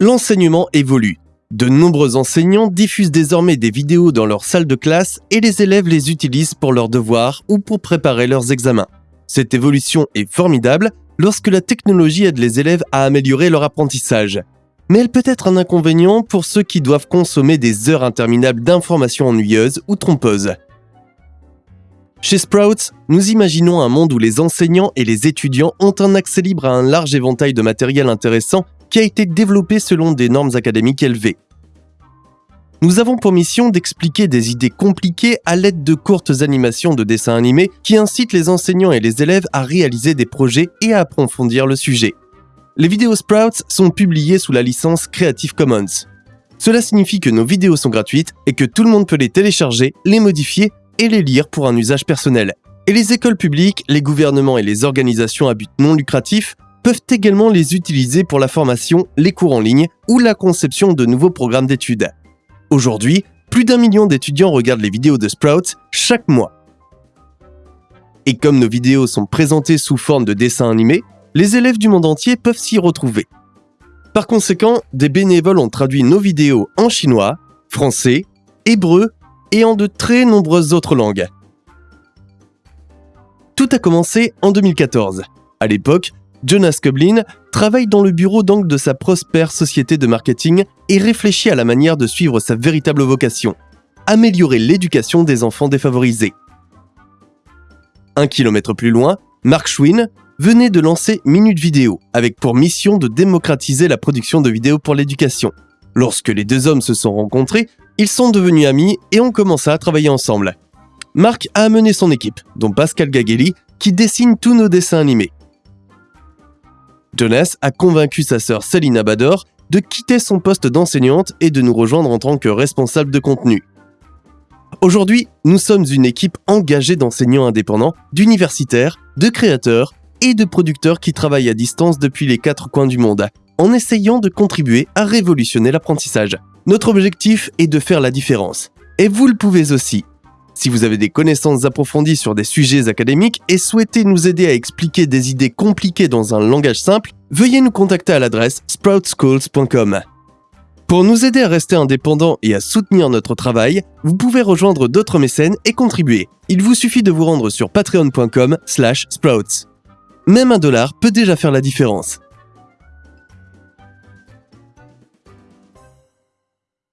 L'enseignement évolue. De nombreux enseignants diffusent désormais des vidéos dans leur salle de classe et les élèves les utilisent pour leurs devoirs ou pour préparer leurs examens. Cette évolution est formidable lorsque la technologie aide les élèves à améliorer leur apprentissage. Mais elle peut être un inconvénient pour ceux qui doivent consommer des heures interminables d'informations ennuyeuses ou trompeuses. Chez Sprouts, nous imaginons un monde où les enseignants et les étudiants ont un accès libre à un large éventail de matériel intéressant qui a été développé selon des normes académiques élevées. Nous avons pour mission d'expliquer des idées compliquées à l'aide de courtes animations de dessins animés qui incitent les enseignants et les élèves à réaliser des projets et à approfondir le sujet. Les vidéos Sprouts sont publiées sous la licence Creative Commons. Cela signifie que nos vidéos sont gratuites et que tout le monde peut les télécharger, les modifier et les lire pour un usage personnel. Et les écoles publiques, les gouvernements et les organisations à but non lucratif peuvent également les utiliser pour la formation, les cours en ligne ou la conception de nouveaux programmes d'études. Aujourd'hui, plus d'un million d'étudiants regardent les vidéos de Sprouts chaque mois. Et comme nos vidéos sont présentées sous forme de dessins animés, les élèves du monde entier peuvent s'y retrouver. Par conséquent, des bénévoles ont traduit nos vidéos en chinois, français, hébreu et en de très nombreuses autres langues. Tout a commencé en 2014. À l'époque, Jonas Koblin travaille dans le bureau d'angle de sa prospère société de marketing et réfléchit à la manière de suivre sa véritable vocation, améliorer l'éducation des enfants défavorisés. Un kilomètre plus loin, Mark Schwinn venait de lancer Minute Vidéo, avec pour mission de démocratiser la production de vidéos pour l'éducation. Lorsque les deux hommes se sont rencontrés, ils sont devenus amis et ont commencé à travailler ensemble. Mark a amené son équipe, dont Pascal Gagelli, qui dessine tous nos dessins animés. Jonas a convaincu sa sœur Selina Bador de quitter son poste d'enseignante et de nous rejoindre en tant que responsable de contenu. Aujourd'hui, nous sommes une équipe engagée d'enseignants indépendants, d'universitaires, de créateurs et de producteurs qui travaillent à distance depuis les quatre coins du monde, en essayant de contribuer à révolutionner l'apprentissage. Notre objectif est de faire la différence. Et vous le pouvez aussi. Si vous avez des connaissances approfondies sur des sujets académiques et souhaitez nous aider à expliquer des idées compliquées dans un langage simple, veuillez nous contacter à l'adresse sproutschools.com. Pour nous aider à rester indépendants et à soutenir notre travail, vous pouvez rejoindre d'autres mécènes et contribuer. Il vous suffit de vous rendre sur patreon.com/sprouts. Même un dollar peut déjà faire la différence.